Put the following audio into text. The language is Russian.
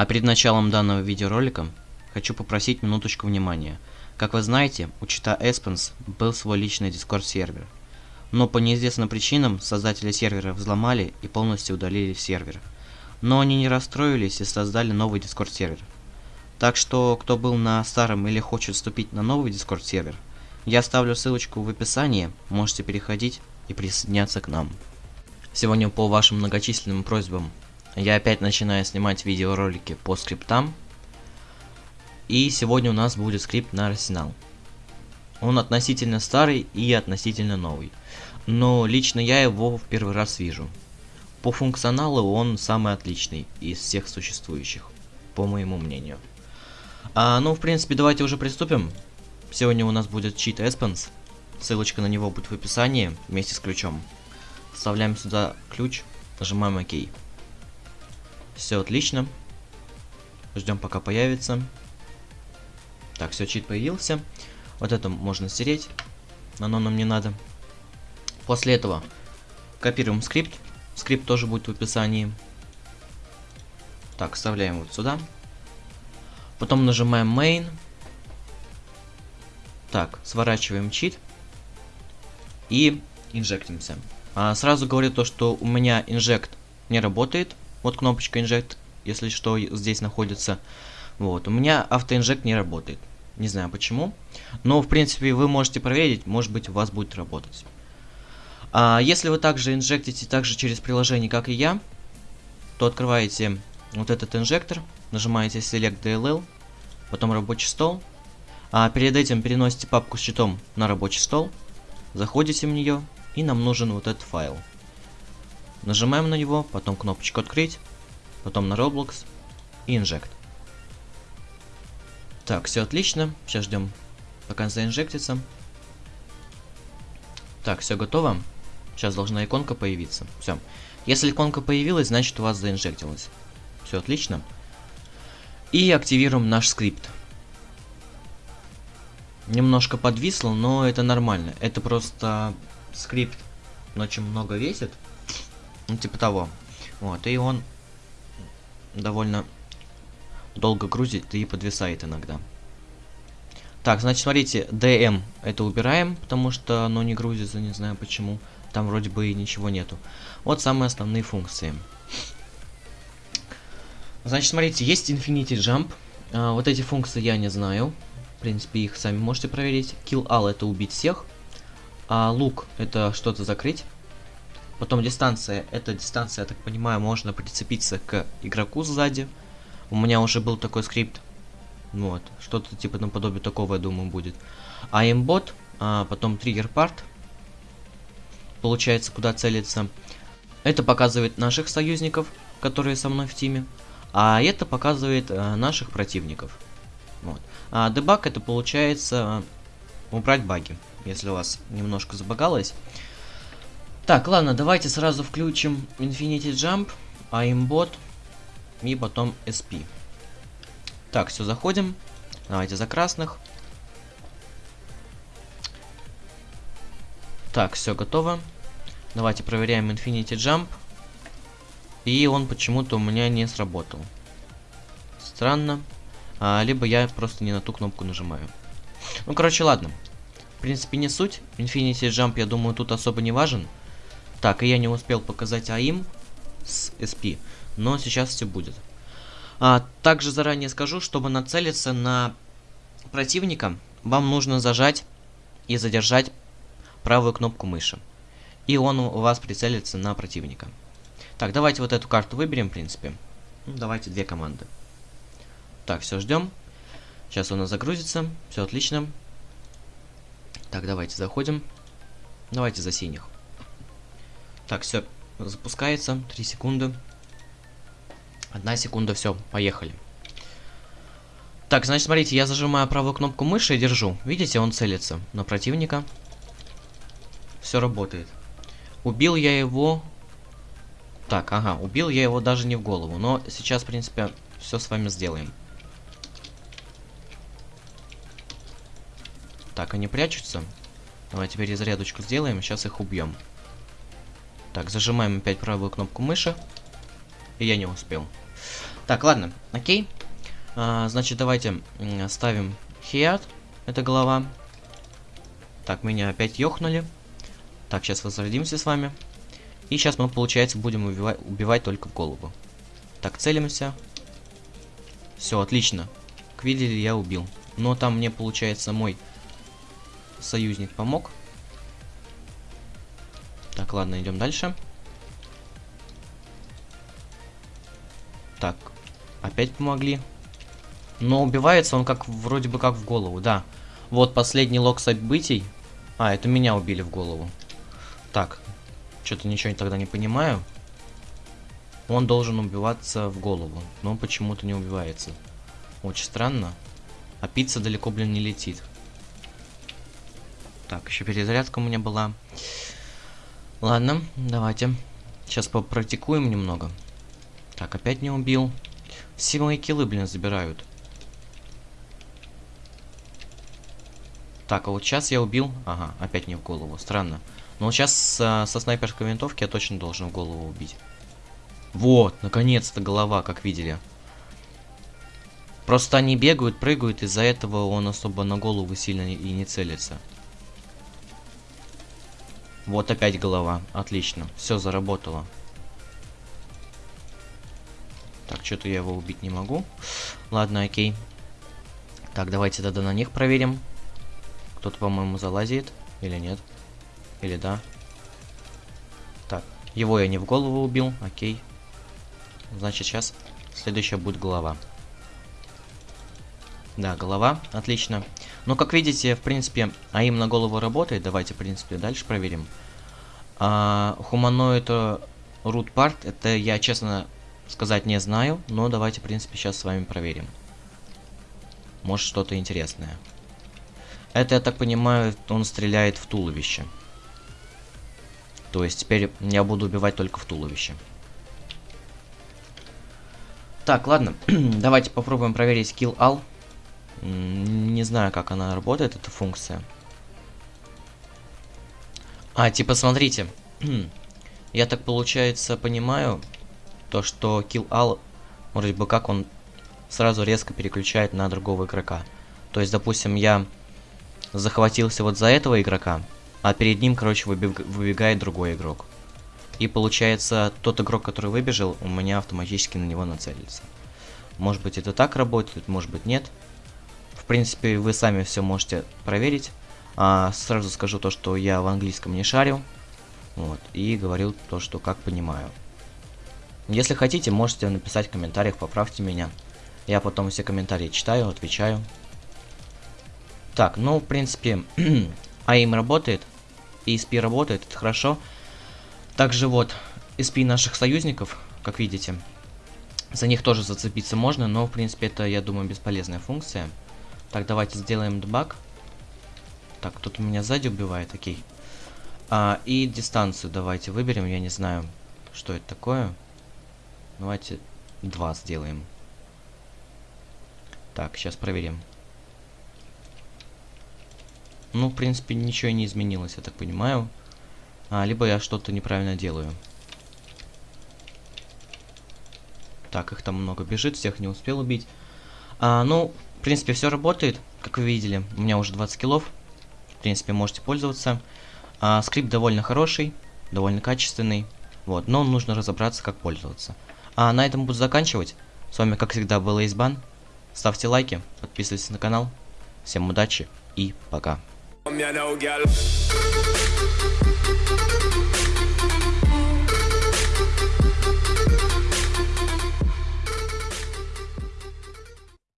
А перед началом данного видеоролика хочу попросить минуточку внимания. Как вы знаете, у чита Эспенс был свой личный Discord сервер. Но по неизвестным причинам создатели сервера взломали и полностью удалили сервер. Но они не расстроились и создали новый Discord сервер. Так что, кто был на старом или хочет вступить на новый Discord сервер, я оставлю ссылочку в описании, можете переходить и присоединяться к нам. Сегодня по вашим многочисленным просьбам я опять начинаю снимать видеоролики по скриптам. И сегодня у нас будет скрипт на арсенал. Он относительно старый и относительно новый. Но лично я его в первый раз вижу. По функционалу он самый отличный из всех существующих, по моему мнению. А, ну, в принципе, давайте уже приступим. Сегодня у нас будет чит Эспенс. Ссылочка на него будет в описании вместе с ключом. Вставляем сюда ключ, нажимаем ОК. Все отлично. Ждем пока появится. Так, все, чит появился. Вот это можно стереть. Оно нам не надо. После этого копируем скрипт. Скрипт тоже будет в описании. Так, вставляем вот сюда. Потом нажимаем main. Так, сворачиваем чит. И инжектимся. А, сразу говорю то, что у меня инжект не работает. Вот кнопочка Inject, если что, здесь находится. Вот, у меня автоинжект не работает. Не знаю почему. Но, в принципе, вы можете проверить, может быть, у вас будет работать. А, если вы также инжектите также через приложение, как и я, то открываете вот этот инжектор, нажимаете Select DLL, потом рабочий стол. А перед этим переносите папку с читом на рабочий стол, заходите в нее, и нам нужен вот этот файл. Нажимаем на него, потом кнопочку открыть, потом на Roblox и Inject. Так, все отлично. Сейчас ждем, пока заинжектится. Так, все готово. Сейчас должна иконка появиться. Все. Если иконка появилась, значит у вас заинжектилось. Все отлично. И активируем наш скрипт. Немножко подвисло, но это нормально. Это просто скрипт очень много весит. Ну, типа того. Вот, и он довольно долго грузит и подвисает иногда. Так, значит, смотрите, DM это убираем, потому что оно не грузится, не знаю почему. Там вроде бы и ничего нету. Вот самые основные функции. Значит, смотрите, есть Infinity Jump. А, вот эти функции я не знаю. В принципе, их сами можете проверить. Kill All это убить всех. А лук это что-то закрыть. Потом дистанция. Эта дистанция, я так понимаю, можно прицепиться к игроку сзади. У меня уже был такой скрипт. Вот. Что-то типа наподобие такого, я думаю, будет. А имбот, а потом триггер парт. Получается, куда целиться. Это показывает наших союзников, которые со мной в тиме. А это показывает а, наших противников. Вот. А дебаг это получается а, убрать баги, если у вас немножко забагалось. Так, ладно, давайте сразу включим Infinity Jump, aimbot и потом SP. Так, все, заходим. Давайте за красных. Так, все готово. Давайте проверяем Infinity Jump. И он почему-то у меня не сработал. Странно. А, либо я просто не на ту кнопку нажимаю. Ну, короче, ладно. В принципе, не суть. Infinity Jump, я думаю, тут особо не важен. Так, и я не успел показать АИМ с SP, но сейчас все будет. А, также заранее скажу, чтобы нацелиться на противника, вам нужно зажать и задержать правую кнопку мыши. И он у вас прицелится на противника. Так, давайте вот эту карту выберем, в принципе. Ну, давайте две команды. Так, все, ждем. Сейчас у нас загрузится. Все отлично. Так, давайте заходим. Давайте за синих. Так, все, запускается. 3 секунды. Одна секунда, все, поехали. Так, значит, смотрите, я зажимаю правую кнопку мыши и держу. Видите, он целится на противника. Все работает. Убил я его... Так, ага, убил я его даже не в голову. Но сейчас, в принципе, все с вами сделаем. Так, они прячутся. Давай теперь зарядочку сделаем, сейчас их убьем. Так, зажимаем опять правую кнопку мыши. И я не успел. Так, ладно, окей. А, значит, давайте ставим хиат. Это голова. Так, меня опять ёхнули. Так, сейчас возродимся с вами. И сейчас мы, получается, будем убивать, убивать только в голову. Так, целимся. Все, отлично. Как видели, я убил. Но там мне, получается, мой союзник помог. Так, ладно, идем дальше. Так, опять помогли. Но убивается он как вроде бы как в голову, да. Вот последний лог событий. А, это меня убили в голову. Так, что-то ничего тогда не понимаю. Он должен убиваться в голову, но почему-то не убивается. Очень странно. А пицца далеко, блин, не летит. Так, еще перезарядка у меня была. Ладно, давайте. Сейчас попрактикуем немного. Так, опять не убил. Все мои киллы, блин, забирают. Так, а вот сейчас я убил... Ага, опять не в голову. Странно. Но вот сейчас со, со снайперской винтовки я точно должен в голову убить. Вот, наконец-то голова, как видели. Просто они бегают, прыгают, из-за этого он особо на голову сильно и не целится. Вот опять голова. Отлично. Все заработало. Так, что-то я его убить не могу. Ладно, окей. Так, давайте тогда на них проверим. Кто-то, по-моему, залазит. Или нет? Или да? Так, его я не в голову убил. Окей. Значит, сейчас следующая будет голова. Да, голова. Отлично. Ну, как видите, в принципе, АИМ на голову работает. Давайте, в принципе, дальше проверим. А, хуманоид root part, это я, честно сказать, не знаю. Но давайте, в принципе, сейчас с вами проверим. Может, что-то интересное. Это, я так понимаю, он стреляет в туловище. То есть теперь я буду убивать только в туловище. Так, ладно. Давайте попробуем проверить kill all. Не знаю, как она работает, эта функция. А, типа, смотрите. я так, получается, понимаю, то, что kill all, вроде бы как он сразу резко переключает на другого игрока. То есть, допустим, я захватился вот за этого игрока, а перед ним, короче, выбег выбегает другой игрок. И получается, тот игрок, который выбежал, у меня автоматически на него нацелится. Может быть это так работает, может быть нет. Принципе, вы сами все можете проверить. А, сразу скажу то, что я в английском не шарю. Вот, и говорил то, что как понимаю. Если хотите, можете написать в комментариях, поправьте меня. Я потом все комментарии читаю, отвечаю. Так, ну, в принципе, AIM работает, ESP работает, это хорошо. Также вот, ESP наших союзников, как видите, за них тоже зацепиться можно, но, в принципе, это, я думаю, бесполезная функция. Так, давайте сделаем дебаг. Так, кто-то меня сзади убивает, окей. А, и дистанцию давайте выберем, я не знаю, что это такое. Давайте 2 сделаем. Так, сейчас проверим. Ну, в принципе, ничего не изменилось, я так понимаю. А, либо я что-то неправильно делаю. Так, их там много бежит, всех не успел убить. А, ну, в принципе, все работает, как вы видели. У меня уже 20 киллов. В принципе, можете пользоваться. А, скрипт довольно хороший, довольно качественный. Вот, но нужно разобраться, как пользоваться. А на этом буду заканчивать. С вами, как всегда, был Эйсбан. Ставьте лайки, подписывайтесь на канал. Всем удачи и пока.